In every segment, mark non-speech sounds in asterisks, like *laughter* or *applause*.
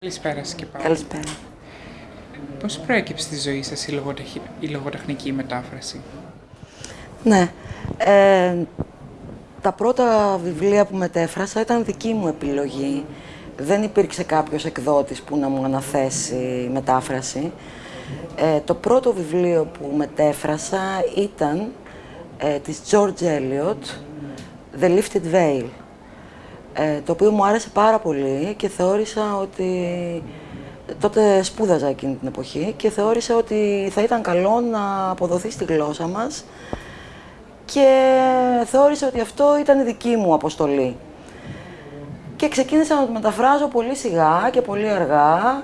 Καλησπέρα σας και πάλι. Καλησπέρα. Πώς προέκυψε στη ζωή σας η, λογοτεχ... η λογοτεχνική μετάφραση; Ναι. Ε, τα πρώτα βιβλία που μετέφρασα ήταν δική μου επιλογή. Δεν υπήρξε κάποιος εκδότης που να μου αναθέσει μετάφραση. Ε, το πρώτο βιβλίο που μετέφρασα ήταν ε, της George Eliot, The Lifted Veil, ε, το οποίο μου άρεσε πάρα πολύ και θεώρησα ότι τότε σπούδαζα εκείνη την εποχή και θεώρησα ότι θα ήταν καλό να αποδοθεί στη γλώσσα μας και θεώρησα ότι αυτό ήταν η δική μου αποστολή. Και ξεκίνησα να το μεταφράζω πολύ σιγά και πολύ αργά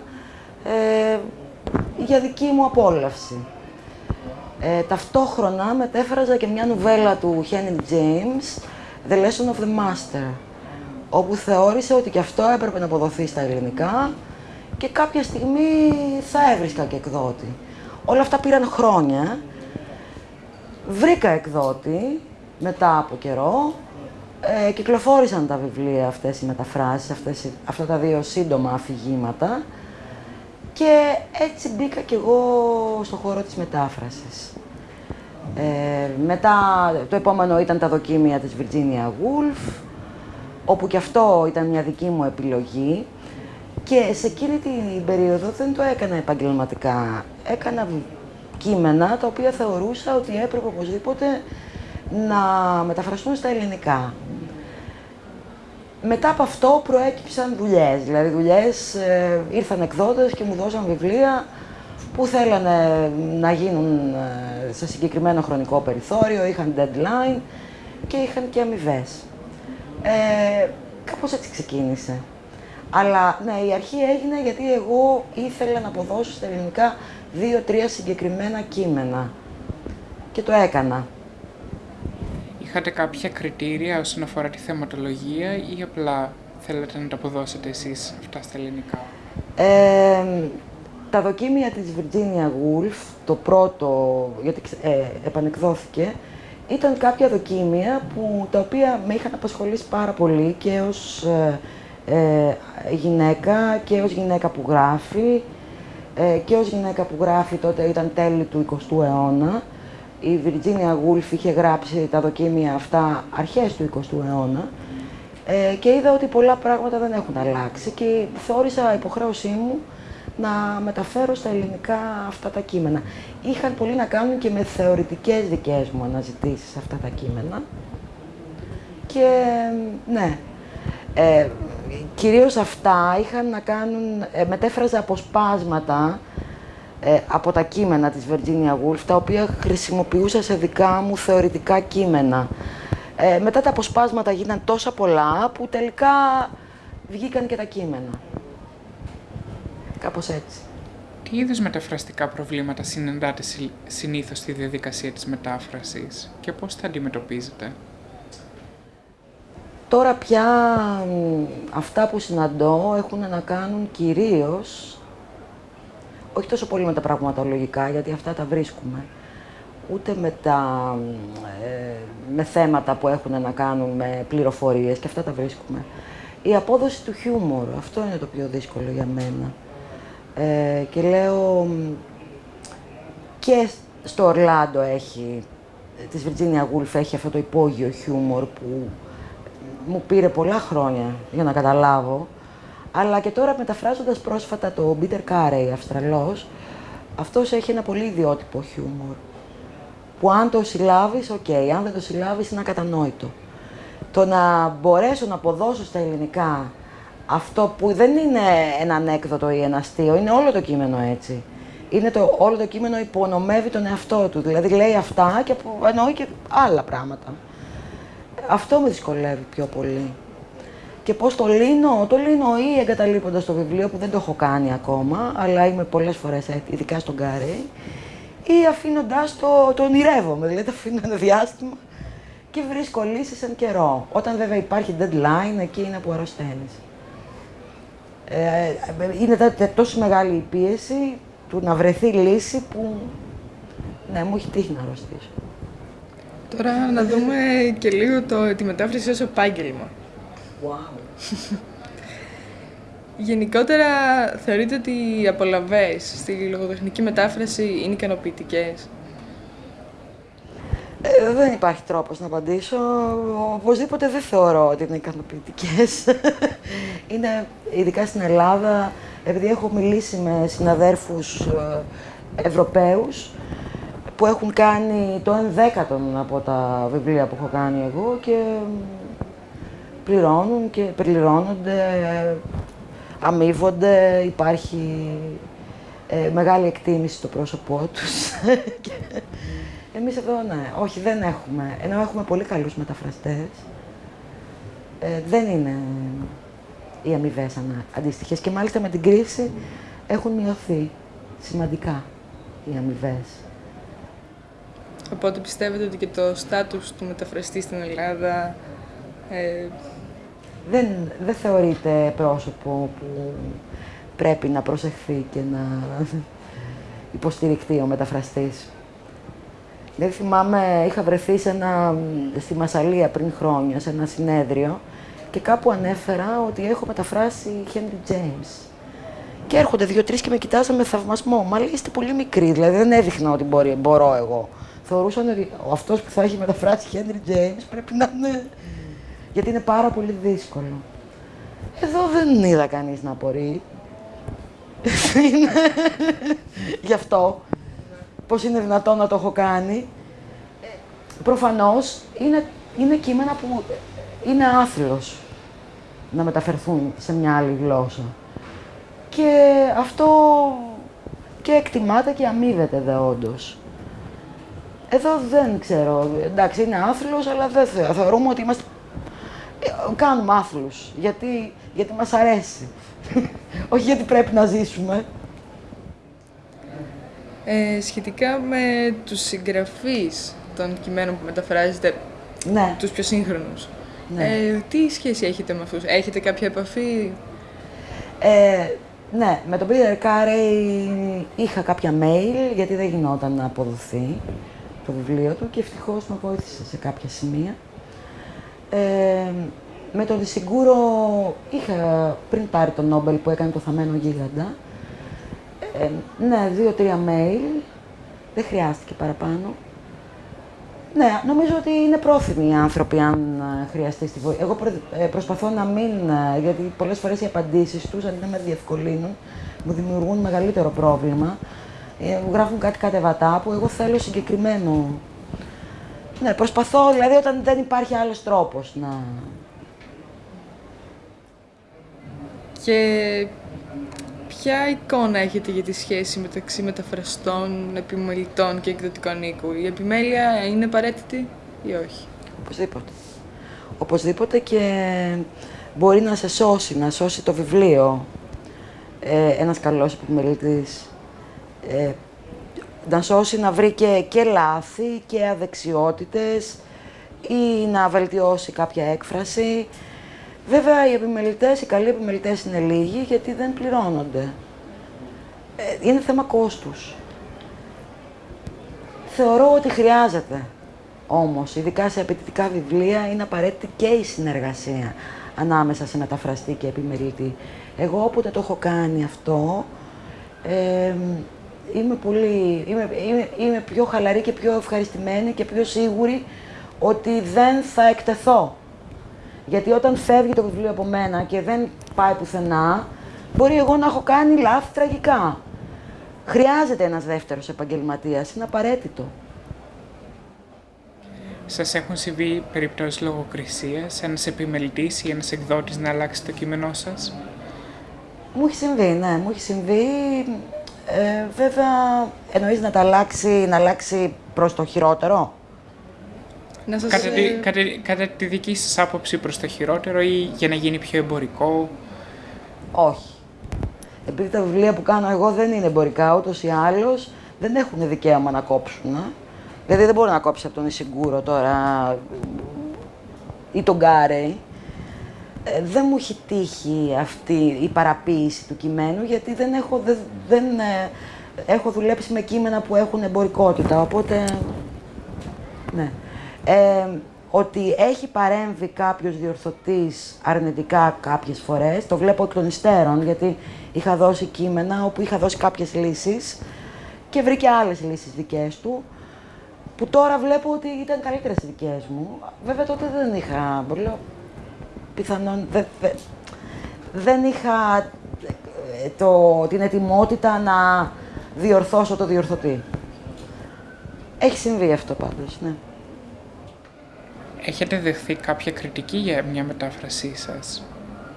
ε, για δική μου απόλαυση. Ε, ταυτόχρονα μετέφραζα και μια νουβέλα του Henry James, The Lesson of the Master, όπου θεώρησε ότι και αυτό έπρεπε να αποδοθεί στα ελληνικά και κάποια στιγμή θα έβρισκα και εκδότη. Όλα αυτά πήραν χρόνια. Βρήκα εκδότη μετά από καιρό. Ε, κυκλοφόρησαν τα βιβλία αυτές οι μεταφράσεις, αυτές, αυτά τα δύο σύντομα αφηγήματα. Και έτσι μπήκα κι εγώ στο χώρο της μετάφρασης. Ε, μετά το επόμενο ήταν τα δοκίμια της Virginia Woolf, όπου και αυτό ήταν μια δική μου επιλογή. Και σε εκείνη την περίοδο δεν το έκανα επαγγελματικά. Έκανα κείμενα τα οποία θεωρούσα ότι έπρεπε οπωσδήποτε να μεταφραστούν στα ελληνικά. Μετά από αυτό προέκυψαν δουλειές, δηλαδή δουλειές, ε, ήρθαν εκδότες και μου δώσαν βιβλία που θέλανε να γίνουν ε, σε συγκεκριμένο χρονικό περιθώριο, είχαν deadline και είχαν και αμοιβές. Ε, κάπως έτσι ξεκίνησε. Αλλά ναι, η αρχή έγινε γιατί εγώ ήθελα να αποδώσω στα ελληνικά δύο-τρία συγκεκριμένα κείμενα. Και το έκανα. Είχατε κάποια κριτήρια όσον αφορά τη θεματολογία ή απλά θέλετε να τα αποδώσετε εσείς αυτά στα ελληνικά; Ε, τα δοκίμια της Virginia Woolf, το πρώτο, γιατί ε, επανεκδόθηκε, ήταν κάποια δοκίμια που, τα οποία με είχαν απασχολήσει πάρα πολύ και ως ε, ε, γυναίκα και ως γυναίκα που γράφει ε, και ως γυναίκα που γράφει τότε ήταν τέλη του 20ου αιώνα. Η Virginia Woolf είχε γράψει τα δοκίμια αυτά αρχές του 20ου αιώνα ε, και είδα ότι πολλά πράγματα δεν έχουν αλλάξει και θεώρησα υποχρέωσή μου να μεταφέρω στα ελληνικά αυτά τα κείμενα. Είχαν πολύ να κάνουν και με θεωρητικές δικές μου αναζητήσεις αυτά τα κείμενα. Και ναι, ε, κυρίως αυτά είχαν να κάνουν, ε, μετέφραζα αποσπάσματα ε, από τα κείμενα της Virginia Woolf, τα οποία χρησιμοποιούσα σε δικά μου θεωρητικά κείμενα. Ε, μετά τα αποσπάσματα γίναν τόσα πολλά που τελικά βγήκαν και τα κείμενα. Κάπως έτσι. Τι είδους μεταφραστικά προβλήματα συναντάτε συνήθως στη διαδικασία της μετάφρασης και πώς τα αντιμετωπίζετε; Τώρα πια αυτά που συναντώ έχουν να κάνουν κυρίως, όχι τόσο πολύ με τα πραγματολογικά, γιατί αυτά τα βρίσκουμε, ούτε με, τα, ε, με θέματα που έχουν να κάνουν με πληροφορίες και αυτά τα βρίσκουμε. Η απόδοση του χιούμορ, αυτό είναι το πιο δύσκολο για μένα. Ε, και λέω και στο Ορλάντο έχει, της Virginia Woolf έχει αυτό το υπόγειο χιούμορ που μου πήρε πολλά χρόνια για να καταλάβω. Αλλά και τώρα μεταφράζοντας πρόσφατα το Peter Carey, Αυστραλός, αυτός έχει ένα πολύ ιδιότυπο χιούμορ. Που αν το συλλάβεις, οκ, αν δεν το συλλάβεις είναι ακατανόητο. Το να μπορέσω να αποδώσω στα ελληνικά αυτό που δεν είναι ένα ανέκδοτο ή ένα αστείο, είναι όλο το κείμενο έτσι. Είναι το, όλο το κείμενο υπονομεύει τον εαυτό του. Δηλαδή λέει αυτά και εννοεί και άλλα πράγματα. Αυτό με δυσκολεύει πιο πολύ. Και πώς το λύνω, το λύνω ή εγκαταλείποντας το βιβλίο που δεν το έχω κάνει ακόμα, αλλά είμαι πολλές φορές ειδικά στον Κάρι, ή αφήνοντας το, το ονειρεύομαι, δηλαδή το αφήνω ένα διάστημα και βρίσκω λύσεις εν καιρό. Όταν βέβαια υπάρχει deadline, εκεί είναι που αρρωσταίνεις. Ε, είναι τόσο μεγάλη η πίεση του να βρεθεί λύση που ναι, μου έχει τύχει να αρρωστήσω. Τώρα να δούμε και λίγο το, τη μετάφραση ως επάγγελμα. Wow. *laughs* Γενικότερα θεωρείτε ότι οι απολαβές στη λογοτεχνική μετάφραση είναι ικανοποιητικές; Ε, δεν υπάρχει τρόπος να απαντήσω. Οπωσδήποτε δεν θεωρώ ότι είναι ικανοποιητικές. είναι, ειδικά στην Ελλάδα, επειδή έχω μιλήσει με συναδέρφους ε, Ευρωπαίους, που έχουν κάνει το ενδέκατο από τα βιβλία που έχω κάνει εγώ και πληρώνουν και πληρώνονται, αμείβονται, υπάρχει ε, μεγάλη εκτίμηση στο πρόσωπό τους. *laughs* Εμείς εδώ, ναι, όχι, δεν έχουμε. Ενώ έχουμε πολύ καλούς μεταφραστές, ε, δεν είναι οι αμοιβές αντίστοιχες. Και μάλιστα με την κρίση έχουν μειωθεί σημαντικά οι αμοιβές. Οπότε πιστεύετε ότι και το στάτους του μεταφραστή στην Ελλάδα ε... δεν, δεν θεωρείται πρόσωπο που πρέπει να προσεχθεί και να *laughs* υποστηριχτεί ο μεταφραστής. Δεν θυμάμαι, είχα βρεθεί σε ένα, στη Μασαλία πριν χρόνια, σε ένα συνέδριο και κάπου ανέφερα ότι έχω μεταφράσει Henry James. Και έρχονται δύο-τρεις και με κοιτάζαν με θαυμασμό. Μα λέει είστε πολύ μικροί, δηλαδή δεν έδειχνα ότι μπορεί, μπορώ εγώ. Θεωρούσαν ότι αυτός που θα έχει μεταφράσει Henry James πρέπει να είναι. Γιατί είναι πάρα πολύ δύσκολο. Εδώ δεν είδα κανείς να απορεί. *laughs* Γι' αυτό πώς είναι δυνατόν να το έχω κάνει. Προφανώς είναι, είναι κείμενα που είναι άθλιος να μεταφερθούν σε μια άλλη γλώσσα. Και αυτό και εκτιμάται και αμείβεται δε όντως. Εδώ δεν ξέρω, εντάξει είναι άθλος, αλλά δεν θεωρούμε ότι είμαστε... Κάνουμε άθλους, γιατί, γιατί μας αρέσει. *laughs* Όχι γιατί πρέπει να ζήσουμε. Ε, σχετικά με τους συγγραφείς των κειμένων που μεταφράζετε, ναι. τους πιο σύγχρονους, ναι. ε, τι σχέση έχετε με αυτούς, έχετε κάποια επαφή; Ε, ναι, με τον Peter Carey είχα κάποια mail, γιατί δεν γινόταν να αποδοθεί το βιβλίο του και ευτυχώς με βοήθησε σε κάποια σημεία. Ε, με τον Δησιγκούρο είχα πριν πάρει τον Νόμπελ που έκανε το Θαμένο Γίγαντα, ε, ναι, δύο-τρία mail. Δεν χρειάστηκε παραπάνω. Ναι, νομίζω ότι είναι πρόθυμοι οι άνθρωποι αν ε, χρειαστεί τη βοήθεια. Εγώ ε, προσπαθώ να μην, ε, γιατί πολλές φορές οι απαντήσεις τους, αντί να με διευκολύνουν, μου δημιουργούν μεγαλύτερο πρόβλημα. Μου γράφουν κάτι κατεβατά που εγώ θέλω συγκεκριμένο. Ναι, προσπαθώ, δηλαδή όταν δεν υπάρχει άλλος τρόπος να... Και Ποια εικόνα έχετε για τη σχέση μεταξύ μεταφραστών, επιμελητών και εκδοτικών οίκου. Η επιμέλεια είναι απαραίτητη ή όχι; Οπωσδήποτε. Οπωσδήποτε και μπορεί να σε σώσει, να σώσει το βιβλίο ε, ένας καλός επιμελητής. Ε, να σώσει να βρει και, και λάθη και αδεξιότητες ή να βελτιώσει κάποια έκφραση. Βέβαια, οι επιμελητές, οι καλοί επιμελητές είναι λίγοι γιατί δεν πληρώνονται. Ε, είναι θέμα κόστους. Θεωρώ ότι χρειάζεται όμως, ειδικά σε απαιτητικά βιβλία, είναι απαραίτητη και η συνεργασία ανάμεσα σε μεταφραστή και επιμελητή. Εγώ όποτε το έχω κάνει αυτό, ε, είμαι, πολύ, είμαι, είμαι, είμαι πιο χαλαρή και πιο ευχαριστημένη και πιο σίγουρη ότι δεν θα εκτεθώ γιατί όταν φεύγει το βιβλίο από μένα και δεν πάει πουθενά, μπορεί εγώ να έχω κάνει λάθη τραγικά. Χρειάζεται ένας δεύτερος επαγγελματίας, είναι απαραίτητο. Σας έχουν συμβεί περιπτώσεις λογοκρισίας, ένας επιμελητής ή ένας εκδότης να αλλάξει το κείμενό σας; Μου έχει συμβεί, ναι, μου έχει συμβεί. Ε, βέβαια, εννοείς να τα αλλάξει, να αλλάξει προς το χειρότερο; Να σας... κατά, τη, κατά, κατά τη δική σας άποψη προς το χειρότερο ή για να γίνει πιο εμπορικό; Όχι. Επειδή τα βιβλία που κάνω εγώ δεν είναι εμπορικά, ούτως ή άλλως δεν έχουν δικαίωμα να κόψουν. Ε. Δηλαδή δεν μπορεί να κόψει από τον Ισιγκούρο τώρα ή τον Γκάρεϊ. Ε, δεν μου έχει τύχει αυτή η παραποίηση του κειμένου, γιατί δεν έχω, δεν, δεν, ε, έχω δουλέψει με κείμενα που έχουν εμπορικότητα, οπότε... Ναι. Ε, ότι έχει παρέμβει κάποιος διορθωτής αρνητικά κάποιες φορές. Το βλέπω εκ των υστέρων, γιατί είχα δώσει κείμενα όπου είχα δώσει κάποιες λύσεις και βρήκε άλλες λύσεις δικές του, που τώρα βλέπω ότι ήταν καλύτερες οι δικές μου. Βέβαια τότε δεν είχα, λέω, πιθανόν, δεν, δεν είχα ε, το, την ετοιμότητα να διορθώσω το διορθωτή. Έχει συμβεί αυτό πάντως, ναι. Έχετε δεχθεί κάποια κριτική για μια μετάφρασή σας;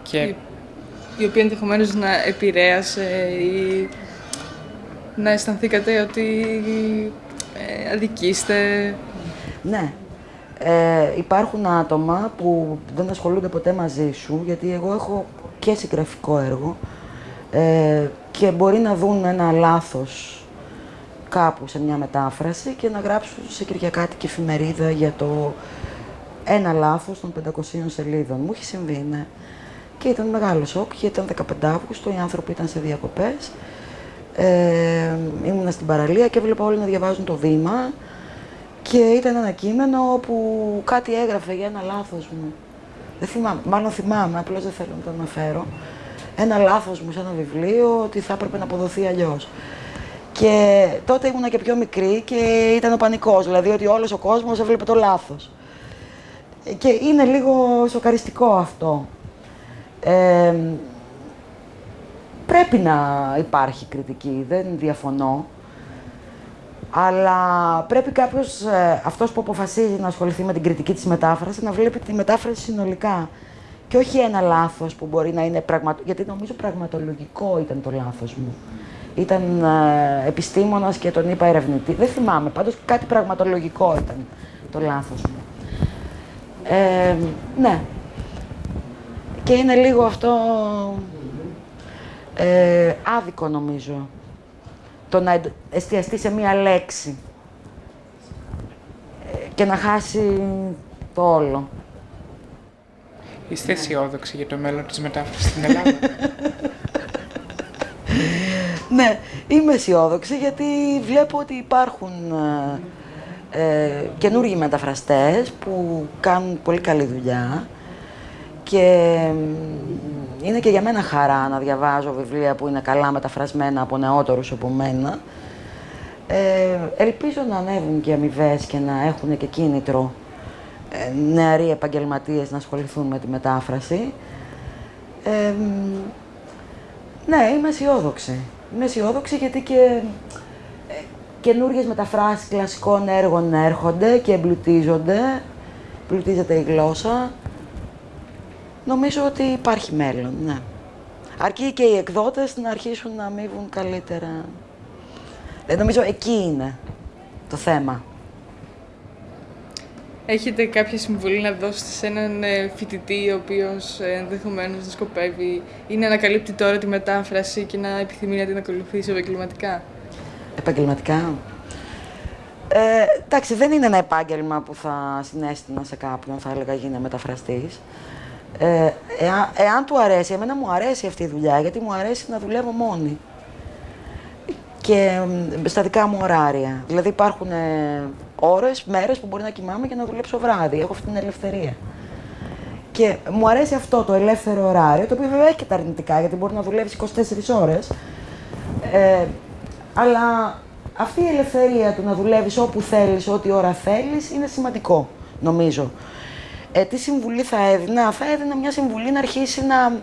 Και... Η, η οποία ενδεχομένως να επηρέασε ή να αισθανθήκατε ότι ε, αδικήστε. Ναι. Ε, υπάρχουν άτομα που δεν ασχολούνται ποτέ μαζί σου, γιατί εγώ έχω και συγγραφικό έργο ε, και μπορεί να δουν ένα λάθος κάπου σε μια μετάφραση και να γράψουν σε κυριακάτικη εφημερίδα για το ένα λάθος των 500 σελίδων. Μου έχει συμβεί, ναι. Και ήταν μεγάλο σοκ, γιατί ήταν 15 Αύγουστο, οι άνθρωποι ήταν σε διακοπές. Ε, ήμουνα στην παραλία και έβλεπα όλοι να διαβάζουν το βήμα και ήταν ένα κείμενο όπου κάτι έγραφε για ένα λάθος μου. Δεν θυμάμαι, μάλλον θυμάμαι, απλώς δεν θέλω να το αναφέρω. Ένα λάθος μου σε ένα βιβλίο ότι θα έπρεπε να αποδοθεί αλλιώς. Και τότε ήμουνα και πιο μικρή και ήταν ο πανικός, δηλαδή ότι όλος ο κόσμος έβλεπε το λάθος. Και είναι λίγο σοκαριστικό αυτό. Ε, πρέπει να υπάρχει κριτική, δεν διαφωνώ. Αλλά πρέπει κάποιος, ε, αυτός που αποφασίζει να ασχοληθεί με την κριτική της μετάφρασης, να βλέπει τη μετάφραση συνολικά. Και όχι ένα λάθος που μπορεί να είναι πραγματικό. Γιατί νομίζω πραγματολογικό ήταν το λάθος μου. Ήταν ε, επιστήμονας και τον είπα ερευνητή. Δεν θυμάμαι. Πάντως κάτι πραγματολογικό ήταν το λάθος μου. Ε, ναι. Και είναι λίγο αυτό ε, άδικο νομίζω. Το να εστιαστεί σε μία λέξη ε, και να χάσει το όλο. Είστε αισιόδοξοι για το μέλλον της μετάφρασης στην Ελλάδα; *laughs* ναι, είμαι αισιόδοξη γιατί βλέπω ότι υπάρχουν ε, ε, καινούργιοι μεταφραστές που κάνουν πολύ καλή δουλειά και είναι και για μένα χαρά να διαβάζω βιβλία που είναι καλά μεταφρασμένα από νεότερους από μένα. Ε, ελπίζω να ανέβουν και αμοιβές και να έχουν και κίνητρο ε, νεαροί επαγγελματίες να ασχοληθούν με τη μετάφραση. Ε, ναι, είμαι αισιόδοξη. Είμαι αισιόδοξη γιατί και ε, καινούργιες μεταφράσεις κλασικών έργων έρχονται και εμπλουτίζονται. Εμπλουτίζεται η γλώσσα. Νομίζω ότι υπάρχει μέλλον, ναι. Αρκεί και οι εκδότες να αρχίσουν να αμείβουν καλύτερα. Ε, νομίζω εκεί είναι το θέμα. Έχετε κάποια συμβουλή να δώσετε σε έναν ε, φοιτητή ο οποίος ε, ενδεχομένως να σκοπεύει ή να ανακαλύπτει τώρα τη μετάφραση και να επιθυμεί να την ακολουθήσει επαγγελματικά; Επαγγελματικά. Ε, εντάξει, δεν είναι ένα επάγγελμα που θα συνέστηνα σε κάποιον, θα έλεγα γίνει μεταφραστής. Ε, εάν, εάν του αρέσει, εμένα μου αρέσει αυτή η δουλειά, γιατί μου αρέσει να δουλεύω μόνη. Και στα δικά μου ωράρια. Δηλαδή υπάρχουν ε, ώρες, μέρες που μπορεί να κοιμάμαι και να δουλέψω βράδυ. Έχω αυτή την ελευθερία. Και μου αρέσει αυτό το ελεύθερο ωράριο, το οποίο βέβαια έχει και τα αρνητικά, γιατί μπορεί να δουλεύεις 24 ώρες. Ε, αλλά αυτή η ελευθερία του να δουλεύεις όπου θέλεις, ό,τι ώρα θέλεις, είναι σημαντικό, νομίζω. Ε, τι συμβουλή θα έδινα; Θα έδινα μια συμβουλή να αρχίσει να,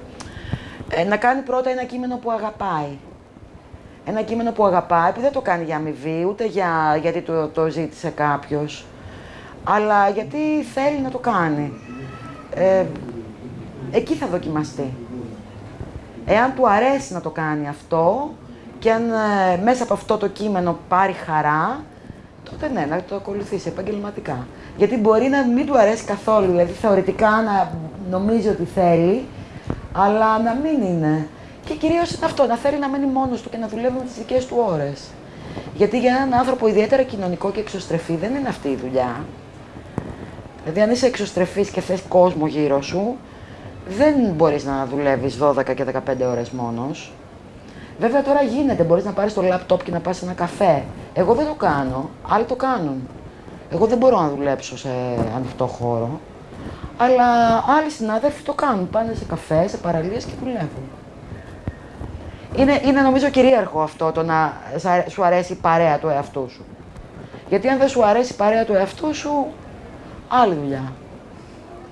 ε, να κάνει πρώτα ένα κείμενο που αγαπάει. Ένα κείμενο που αγαπάει, που δεν το κάνει για αμοιβή, ούτε για, γιατί το, το ζήτησε κάποιος, αλλά γιατί θέλει να το κάνει. Ε, εκεί θα δοκιμαστεί. Εάν του αρέσει να το κάνει αυτό και αν ε, μέσα από αυτό το κείμενο πάρει χαρά, τότε ναι, να το ακολουθήσει επαγγελματικά. Γιατί μπορεί να μην του αρέσει καθόλου, δηλαδή θεωρητικά να νομίζει ότι θέλει, αλλά να μην είναι. Και κυρίως είναι αυτό, να θέλει να μένει μόνος του και να δουλεύει με τις δικές του ώρες. Γιατί για έναν άνθρωπο ιδιαίτερα κοινωνικό και εξωστρεφή δεν είναι αυτή η δουλειά. Δηλαδή, αν είσαι εξωστρεφής και θες κόσμο γύρω σου, δεν μπορείς να δουλεύεις 12 και 15 ώρες μόνος. Βέβαια τώρα γίνεται, μπορείς να πάρεις το λάπτοπ και να πας σε ένα καφέ. Εγώ δεν το κάνω, άλλοι το κάνουν. Εγώ δεν μπορώ να δουλέψω σε ανοιχτό χώρο, αλλά άλλοι συνάδελφοι το κάνουν. Πάνε σε καφέ, σε παραλίες και δουλεύουν. Είναι, είναι νομίζω κυρίαρχο αυτό το να σ' αρέ- σου αρέσει η παρέα του εαυτού σου. Γιατί αν δεν σου αρέσει η παρέα του εαυτού σου, άλλη δουλειά.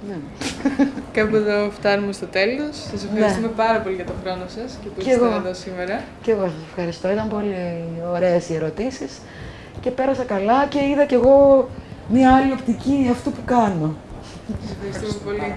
*laughs* Κάπου εδώ φτάνουμε στο τέλος. Σας ευχαριστούμε Ναι. πάρα πολύ για τον χρόνο σας και που Κι ήσασταν εγώ. εδώ σήμερα. Και εγώ σας ευχαριστώ. Ήταν πολύ ωραίες οι ερωτήσεις και πέρασα καλά και είδα κι εγώ μία άλλη οπτική αυτού που κάνω. Σας ευχαριστούμε πολύ.